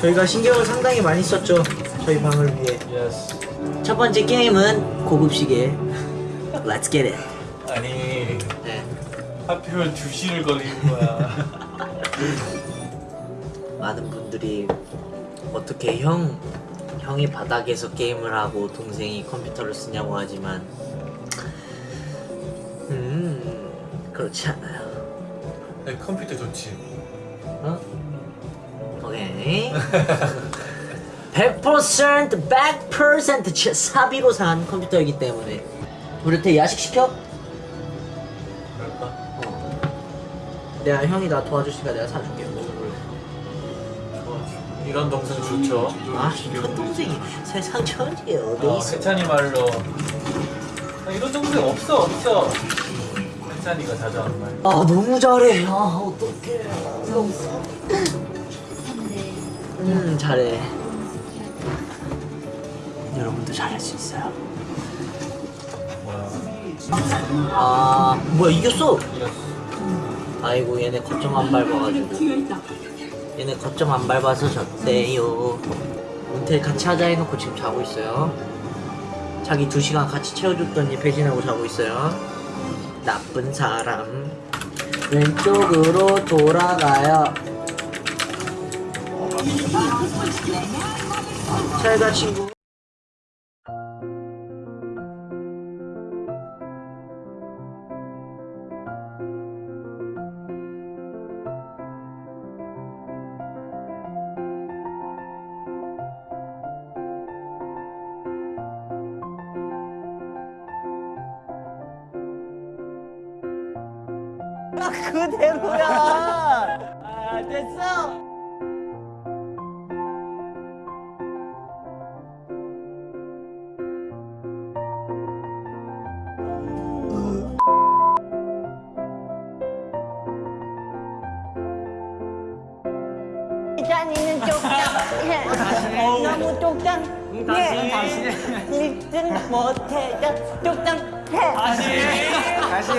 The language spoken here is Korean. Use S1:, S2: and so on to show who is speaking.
S1: 저희가 신경을 상당히 많이 썼죠. 저희 방을 위해.
S2: Yes.
S1: 첫 번째 게임은 고급 시계. Let's get it.
S2: 아니
S1: 네.
S2: 하필 2시를 걸리는 거야.
S1: 많은 분들이 어떻게 형 형이 바닥에서 게임을 하고 동생이 컴퓨터를 쓰냐고 하지만 음 그렇지 않아요.
S2: 네, 컴퓨터 좋지.
S1: 어? 오케이. 100% 100% 치- 사비로 산 컴퓨터이기 때문에 우리한테 야식 시켜?
S2: 그럴까?
S1: 어. 내가 형이 나 도와주시니까 내가 사줄게.
S2: 이런 동생 좋죠.
S1: 아 이런 동생이 세상 천지에 어디
S2: 어,
S1: 있어?
S2: 해찬이 말로 아, 이런 동생 없어 없어. 해찬이가 자주 하는 말.
S1: 아 너무 잘해. 아 어떡해. 음 잘해. 여러분도 잘할 수 있어요. 아 뭐야 이겼어?
S2: 이겼어.
S1: 아이고 얘네 거점 안 밟아가지고 얘네 거점 안 밟아서 졌대요 문텔 같이 하자 해놓고 지금 자고 있어요 자기 두 시간 같이 채워줬더니 배신하고 자고 있어요 나쁜 사람 왼쪽으로 돌아가요 잘가 친구. 그대로야. 아, 됐어?
S3: 잔이는 쪽장 너무 쪽장 해 믿든 못해 쪽장 해
S2: 다시. 다시